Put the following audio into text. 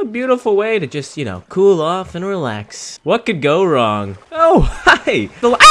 A beautiful way to just, you know, cool off and relax. What could go wrong? Oh, hi! The ah!